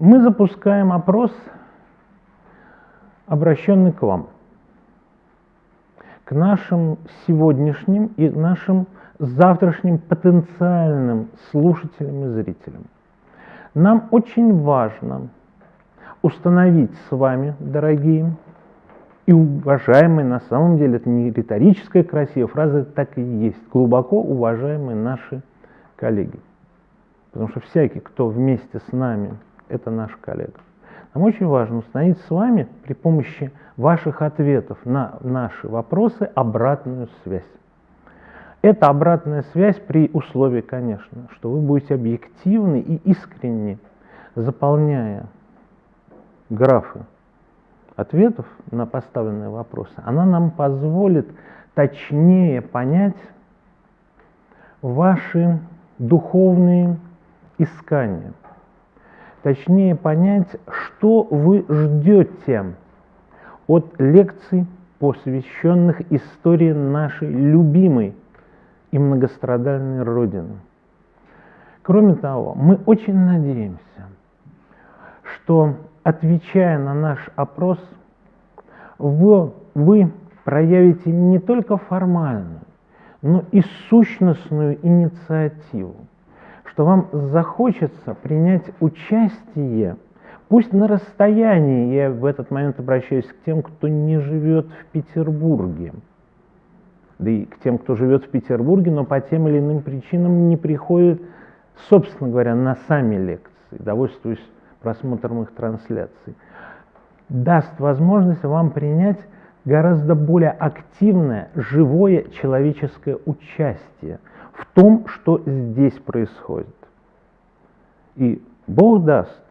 Мы запускаем опрос, обращенный к вам, к нашим сегодняшним и нашим завтрашним потенциальным слушателям и зрителям. Нам очень важно установить с вами, дорогие и уважаемые, на самом деле это не риторическая красивая фраза, это так и есть, глубоко уважаемые наши коллеги. Потому что всякий, кто вместе с нами, это наш коллега. Нам очень важно установить с вами при помощи ваших ответов на наши вопросы обратную связь. Это обратная связь при условии, конечно, что вы будете объективны и искренне, заполняя графы ответов на поставленные вопросы. Она нам позволит точнее понять ваши духовные искания. Точнее понять, что вы ждете от лекций, посвященных истории нашей любимой и многострадальной Родины. Кроме того, мы очень надеемся, что, отвечая на наш опрос, вы, вы проявите не только формальную, но и сущностную инициативу, что вам захочется принять участие, пусть на расстоянии, я в этот момент обращаюсь к тем, кто не живет в Петербурге, да и к тем, кто живет в Петербурге, но по тем или иным причинам не приходит, собственно говоря, на сами лекции, довольствуясь просмотром их трансляций, даст возможность вам принять гораздо более активное, живое человеческое участие в том, что здесь происходит. И Бог даст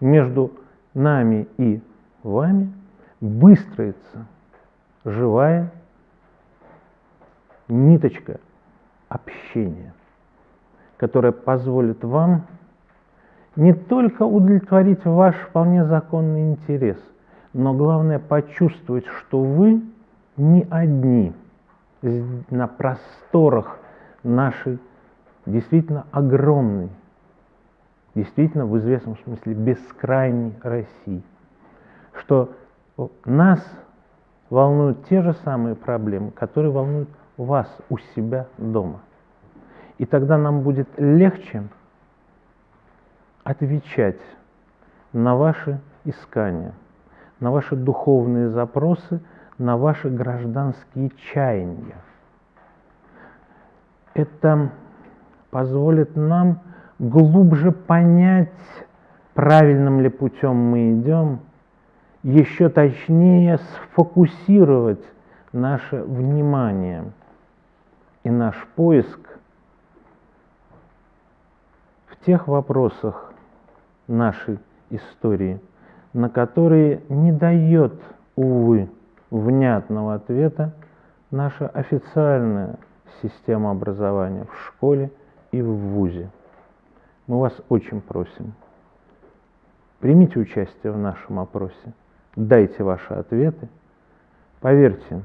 между нами и вами выстроиться живая ниточка общения, которая позволит вам не только удовлетворить ваш вполне законный интерес, но главное почувствовать, что вы не одни на просторах нашей действительно огромной, действительно в известном смысле бескрайней России, что нас волнуют те же самые проблемы, которые волнуют вас у себя дома. И тогда нам будет легче отвечать на ваши искания, на ваши духовные запросы, на ваши гражданские чаяния. Это позволит нам глубже понять, правильным ли путем мы идем, еще точнее сфокусировать наше внимание и наш поиск в тех вопросах нашей истории, на которые не дает, увы, внятного ответа наша официальная система образования в школе и в ВУЗе. Мы вас очень просим, примите участие в нашем опросе, дайте ваши ответы. Поверьте,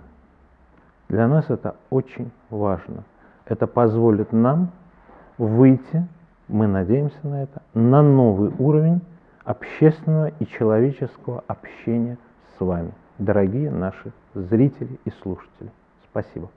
для нас это очень важно. Это позволит нам выйти, мы надеемся на это, на новый уровень общественного и человеческого общения с вами, дорогие наши зрители и слушатели. Спасибо.